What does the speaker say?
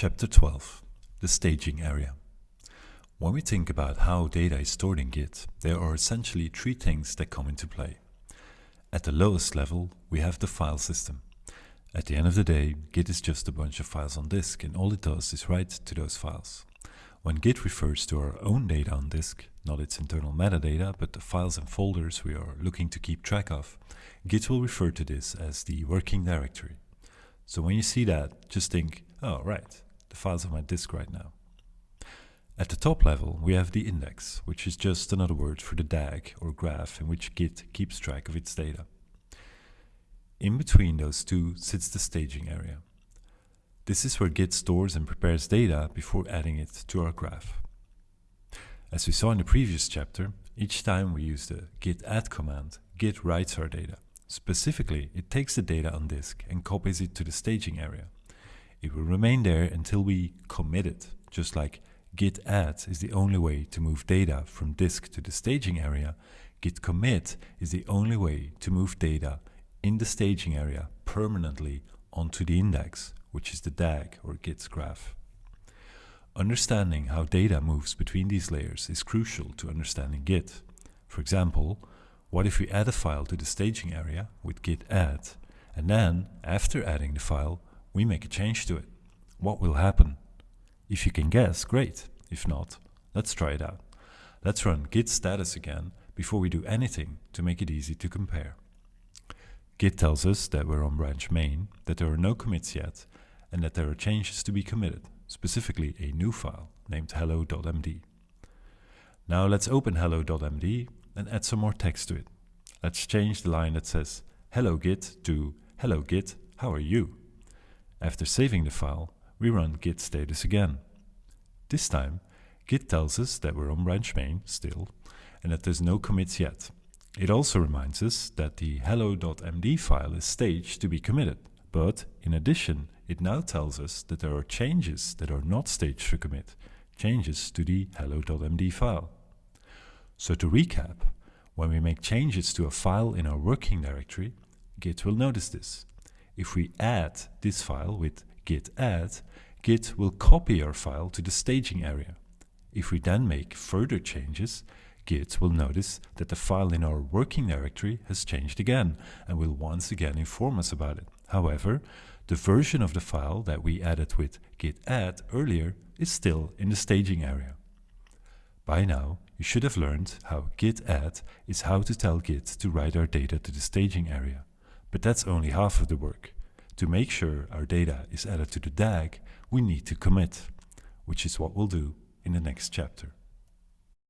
Chapter 12 The Staging Area When we think about how data is stored in Git, there are essentially three things that come into play. At the lowest level, we have the file system. At the end of the day, Git is just a bunch of files on disk and all it does is write to those files. When Git refers to our own data on disk, not its internal metadata, but the files and folders we are looking to keep track of, Git will refer to this as the working directory. So when you see that, just think, oh right, the files on my disk right now. At the top level, we have the index, which is just another word for the DAG or graph in which Git keeps track of its data. In between those two sits the staging area. This is where Git stores and prepares data before adding it to our graph. As we saw in the previous chapter, each time we use the git add command, Git writes our data. Specifically, it takes the data on disk and copies it to the staging area. It will remain there until we commit it, just like git add is the only way to move data from disk to the staging area, git commit is the only way to move data in the staging area permanently onto the index, which is the DAG or Git's graph. Understanding how data moves between these layers is crucial to understanding Git. For example, what if we add a file to the staging area with git add, and then, after adding the file, we make a change to it? What will happen? If you can guess, great. If not, let's try it out. Let's run git status again before we do anything to make it easy to compare. Git tells us that we're on branch main, that there are no commits yet, and that there are changes to be committed, specifically a new file named hello.md. Now let's open hello.md and add some more text to it. Let's change the line that says hello git to hello git, how are you? After saving the file, we run git status again. This time, git tells us that we're on branch main still and that there's no commits yet. It also reminds us that the hello.md file is staged to be committed, but in addition, it now tells us that there are changes that are not staged for commit, changes to the hello.md file. So to recap, when we make changes to a file in our working directory, Git will notice this. If we add this file with git add, Git will copy our file to the staging area. If we then make further changes, Git will notice that the file in our working directory has changed again and will once again inform us about it. However, the version of the file that we added with git add earlier is still in the staging area. By now, you should have learned how git add is how to tell Git to write our data to the staging area. But that's only half of the work. To make sure our data is added to the DAG, we need to commit, which is what we'll do in the next chapter.